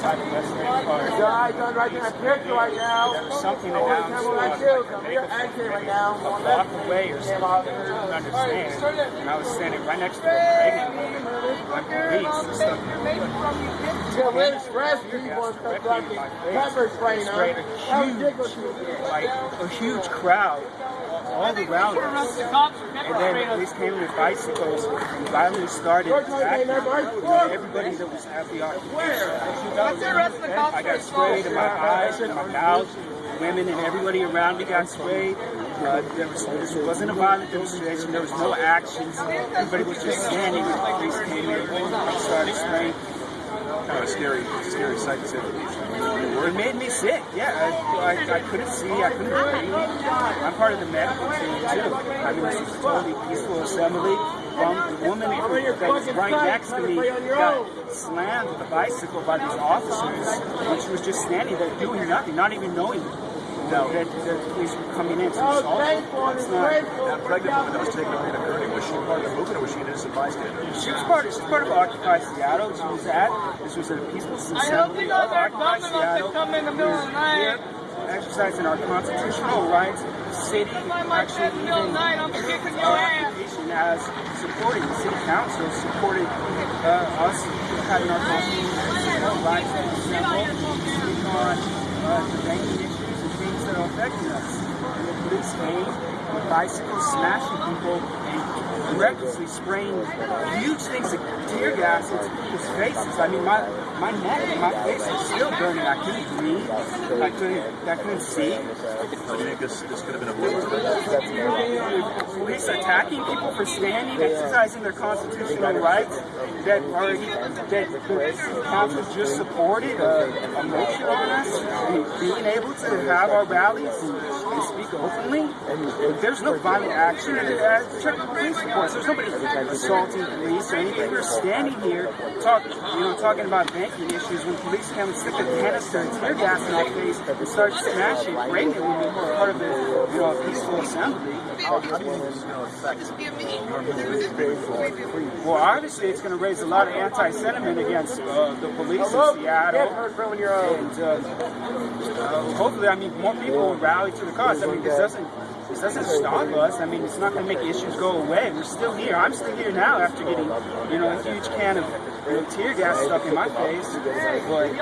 outside the Westlake Park. Guys, I'm right that picture right now. There was something Only announced time when I on kill, like, come here, megaphone right now. a block away or something. I couldn't understand. And I was standing right next to a pregnant woman when police and stuff. Yeah, we're stressed people and stuff like pepper spray now. Sprayed a How huge, ridiculous like a huge crowd all around. And then the police came with bicycles and violently started everybody that was at the occupation. I got sprayed in my eyes and my mouth. Women and everybody around me got sprayed. Uh, there was this wasn't a violent demonstration. There was no actions. Everybody was just standing when the police came in and started spraying. Kind of a scary, scary sight to say the least. It made me sick. Yeah, I, I, I couldn't see. I couldn't breathe. I'm part of the medical team too. I mean, this was a totally peaceful assembly. Um, the woman that was right next to me got slammed with a bicycle by these officers, and she was just standing there doing nothing, not even knowing that, that the police were coming in to Oh, assault her. thankful, It's it's not- That pregnant woman that was taken away to Gurney, was she part of the movement or was she an innocent bystander? She was part of, she's part of Occupy Seattle. She was at, this was a peaceful assembly of Occupy Seattle. We're here exercising our constitutional rights. The city actually even our occupation has supported, the city council supported uh, us having our constitutional rights to assemble, speak on uh, the banking issues and things that are affecting us. And the police came with bicycles smashing people and recklessly spraying huge things of tear gas into people's faces. I mean, my my neck and my face was still burning. I couldn't breathe. I couldn't I couldn't see. Do you think this, this could have been avoided? Police attacking people for standing, exercising their constitutional rights that are that the council just supported a, a motion on us, being able to have our rallies and, and speak openly. There's no violent action. Uh, police reports. There's nobody assaulting police or anything. We're standing here talking, you know, talking about banking issues when police come and stick a canister and tear gas in our face and start smashing pregnant women who are part of the, you know, peaceful assembly. Well, obviously, it's going to raise a lot of anti-sentiment against uh, the police in Seattle. And uh, uh, hopefully, I mean, more people will rally to the cause. I mean, this doesn't this doesn't stop us. I mean, it's not going to make issues go away. We're still here. I'm still here now after getting, you know, a huge can of you know, tear gas stuck in my face. But